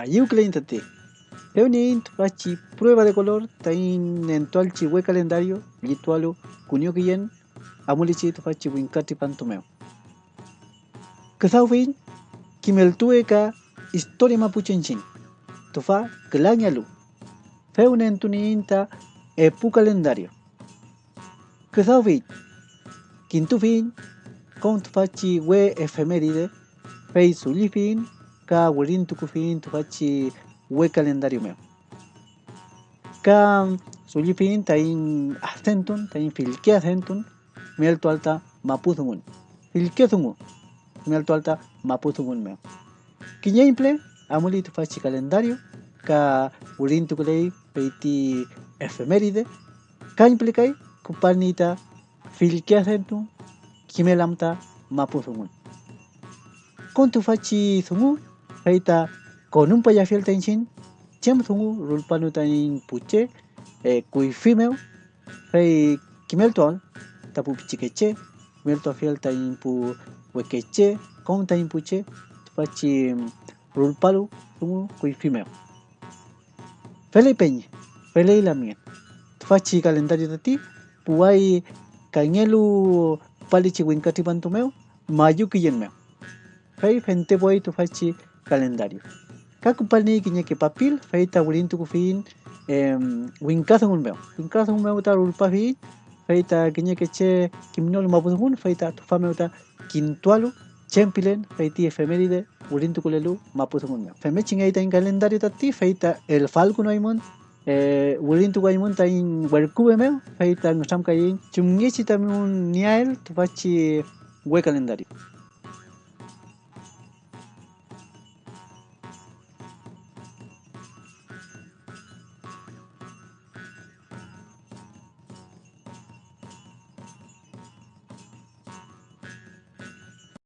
ayuclein tati. Eunin tupachi prueba de color tain entualchi we calendario litualo kunio kiyen amulichi tupachi winkati pantomeo. Kazaufin kimeltue ka historia mapuchenchin. Tufa klañalu. Feunen tuninta epu calendario. Kazaufin quintufin con tupachi we efeméride fei sulifin ka wurin tukufin tupachi we calendario meo. Ka sulifin tain acentun, tain filke acentun, mielto alta mapuzungun. Filke zungu, mielto alta mapuzungun meo. Kiñaimple, amuli tupachi calendario, ka wurin tukulei peiti efeméride, ka implikai kupanita filke acentun, kimelamta mapuzungun. Con tufachi zungu, feita con un payafiel tenchin, chem zungu rulpanu tain puche, eh, kui fimeo, fei kimeltuan, tapu pichikeche, kimeltu afiel tain pu wekeche, con tain puche, tufachi rulpalu zungu kui fimeo. Fele peñe, fele la mía. Tufachi calendario de ti, puai kañelu palichi winkati pantumeo, mayuki yenmeo. Fei fente boy tufachi calendario. Kakupalni kiñeki papil, feita wulintu kufin, winkasa hunbeo. un meo ta rulpafi, feita kiñeki che kimnol mapuzun, feita tufame uta quintualu, chempilen, feiti efeméride, wulintu kulelu mapuzun Feme chingaita in calendario tati, feita el falcon aimon, eh, wulintu guaymun ta in werkube meo, feita ngusam kayin, chungichi tamun niael, tufachi hue calendario.